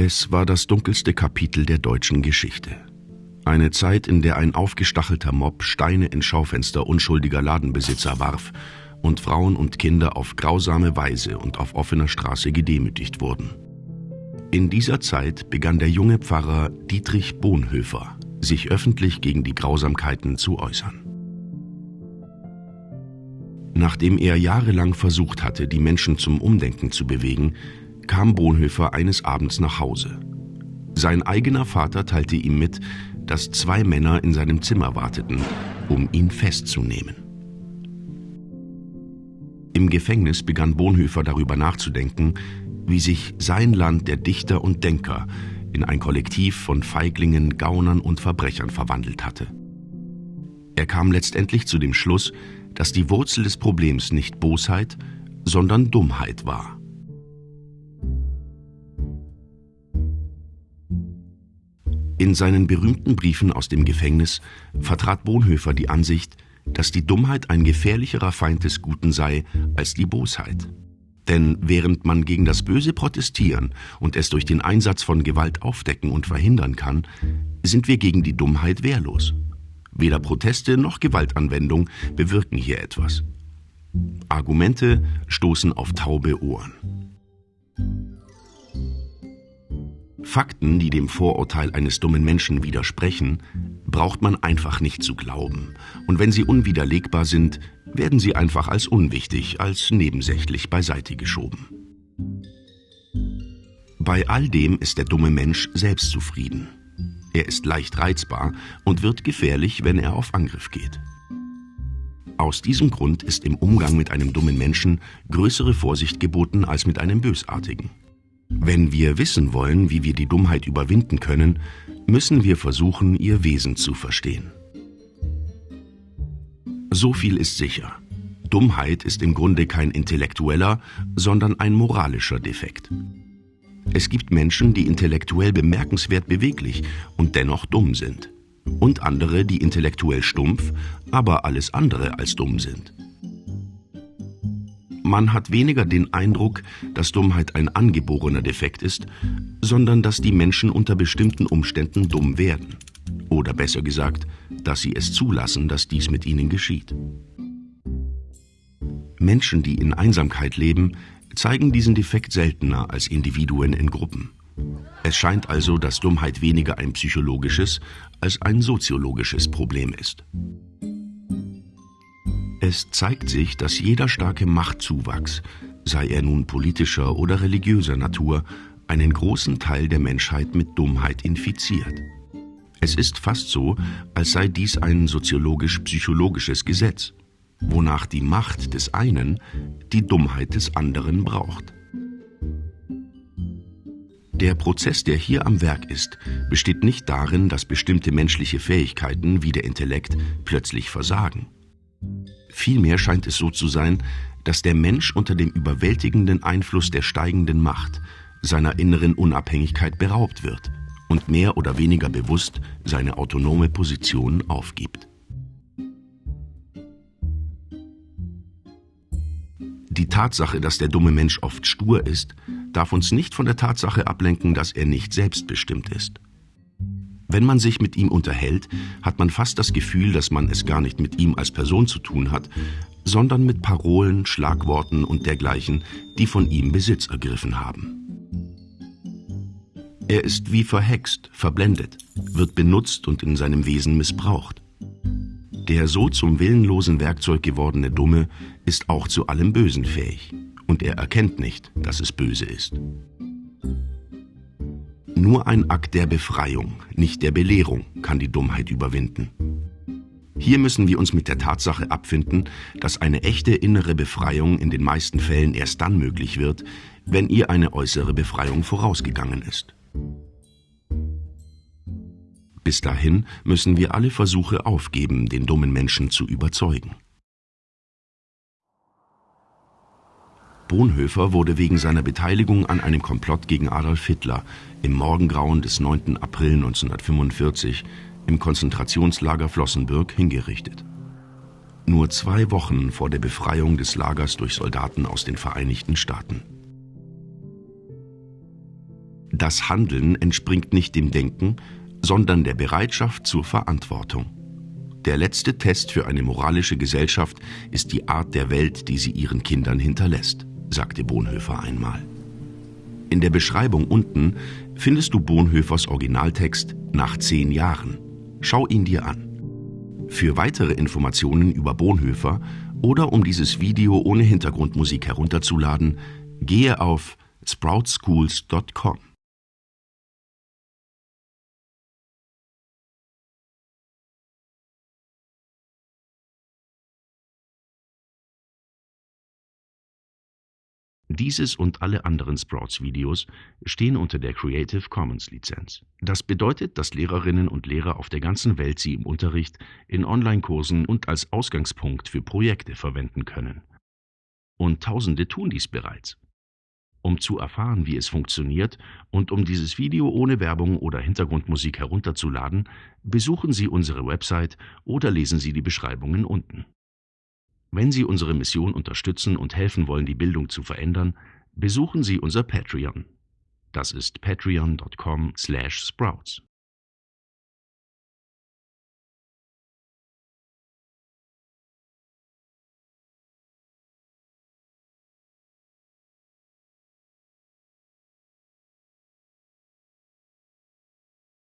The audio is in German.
Es war das dunkelste Kapitel der deutschen Geschichte. Eine Zeit, in der ein aufgestachelter Mob Steine in Schaufenster unschuldiger Ladenbesitzer warf und Frauen und Kinder auf grausame Weise und auf offener Straße gedemütigt wurden. In dieser Zeit begann der junge Pfarrer Dietrich Bonhoeffer, sich öffentlich gegen die Grausamkeiten zu äußern. Nachdem er jahrelang versucht hatte, die Menschen zum Umdenken zu bewegen, kam Bonhoeffer eines Abends nach Hause. Sein eigener Vater teilte ihm mit, dass zwei Männer in seinem Zimmer warteten, um ihn festzunehmen. Im Gefängnis begann Bonhoeffer darüber nachzudenken, wie sich sein Land der Dichter und Denker in ein Kollektiv von Feiglingen, Gaunern und Verbrechern verwandelt hatte. Er kam letztendlich zu dem Schluss, dass die Wurzel des Problems nicht Bosheit, sondern Dummheit war. In seinen berühmten Briefen aus dem Gefängnis vertrat Bonhoeffer die Ansicht, dass die Dummheit ein gefährlicherer Feind des Guten sei als die Bosheit. Denn während man gegen das Böse protestieren und es durch den Einsatz von Gewalt aufdecken und verhindern kann, sind wir gegen die Dummheit wehrlos. Weder Proteste noch Gewaltanwendung bewirken hier etwas. Argumente stoßen auf taube Ohren. Fakten, die dem Vorurteil eines dummen Menschen widersprechen, braucht man einfach nicht zu glauben. Und wenn sie unwiderlegbar sind, werden sie einfach als unwichtig, als nebensächlich beiseite geschoben. Bei all dem ist der dumme Mensch selbstzufrieden. Er ist leicht reizbar und wird gefährlich, wenn er auf Angriff geht. Aus diesem Grund ist im Umgang mit einem dummen Menschen größere Vorsicht geboten als mit einem bösartigen. Wenn wir wissen wollen, wie wir die Dummheit überwinden können, müssen wir versuchen, ihr Wesen zu verstehen. So viel ist sicher. Dummheit ist im Grunde kein intellektueller, sondern ein moralischer Defekt. Es gibt Menschen, die intellektuell bemerkenswert beweglich und dennoch dumm sind. Und andere, die intellektuell stumpf, aber alles andere als dumm sind. Man hat weniger den Eindruck, dass Dummheit ein angeborener Defekt ist, sondern dass die Menschen unter bestimmten Umständen dumm werden. Oder besser gesagt, dass sie es zulassen, dass dies mit ihnen geschieht. Menschen, die in Einsamkeit leben, zeigen diesen Defekt seltener als Individuen in Gruppen. Es scheint also, dass Dummheit weniger ein psychologisches als ein soziologisches Problem ist. Es zeigt sich, dass jeder starke Machtzuwachs, sei er nun politischer oder religiöser Natur, einen großen Teil der Menschheit mit Dummheit infiziert. Es ist fast so, als sei dies ein soziologisch-psychologisches Gesetz, wonach die Macht des einen die Dummheit des anderen braucht. Der Prozess, der hier am Werk ist, besteht nicht darin, dass bestimmte menschliche Fähigkeiten wie der Intellekt plötzlich versagen. Vielmehr scheint es so zu sein, dass der Mensch unter dem überwältigenden Einfluss der steigenden Macht seiner inneren Unabhängigkeit beraubt wird und mehr oder weniger bewusst seine autonome Position aufgibt. Die Tatsache, dass der dumme Mensch oft stur ist, darf uns nicht von der Tatsache ablenken, dass er nicht selbstbestimmt ist. Wenn man sich mit ihm unterhält, hat man fast das Gefühl, dass man es gar nicht mit ihm als Person zu tun hat, sondern mit Parolen, Schlagworten und dergleichen, die von ihm Besitz ergriffen haben. Er ist wie verhext, verblendet, wird benutzt und in seinem Wesen missbraucht. Der so zum willenlosen Werkzeug gewordene Dumme ist auch zu allem Bösen fähig, und er erkennt nicht, dass es böse ist. Nur ein Akt der Befreiung, nicht der Belehrung, kann die Dummheit überwinden. Hier müssen wir uns mit der Tatsache abfinden, dass eine echte innere Befreiung in den meisten Fällen erst dann möglich wird, wenn ihr eine äußere Befreiung vorausgegangen ist. Bis dahin müssen wir alle Versuche aufgeben, den dummen Menschen zu überzeugen. Bonhoeffer wurde wegen seiner Beteiligung an einem Komplott gegen Adolf Hitler im Morgengrauen des 9. April 1945 im Konzentrationslager Flossenbürg hingerichtet. Nur zwei Wochen vor der Befreiung des Lagers durch Soldaten aus den Vereinigten Staaten. Das Handeln entspringt nicht dem Denken, sondern der Bereitschaft zur Verantwortung. Der letzte Test für eine moralische Gesellschaft ist die Art der Welt, die sie ihren Kindern hinterlässt, sagte Bonhoeffer einmal. In der Beschreibung unten findest du Bonhoeffers Originaltext Nach zehn Jahren. Schau ihn dir an. Für weitere Informationen über Bonhoeffer oder um dieses Video ohne Hintergrundmusik herunterzuladen, gehe auf sproutschools.com. Dieses und alle anderen Sprouts-Videos stehen unter der Creative Commons-Lizenz. Das bedeutet, dass Lehrerinnen und Lehrer auf der ganzen Welt sie im Unterricht, in Online-Kursen und als Ausgangspunkt für Projekte verwenden können. Und Tausende tun dies bereits. Um zu erfahren, wie es funktioniert und um dieses Video ohne Werbung oder Hintergrundmusik herunterzuladen, besuchen Sie unsere Website oder lesen Sie die Beschreibungen unten. Wenn Sie unsere Mission unterstützen und helfen wollen, die Bildung zu verändern, besuchen Sie unser Patreon. Das ist patreon.com/sprouts.